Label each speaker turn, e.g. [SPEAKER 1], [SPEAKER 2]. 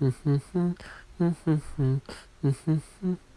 [SPEAKER 1] Mm-hmm. mm-hmm. mm-hmm. mm-hmm.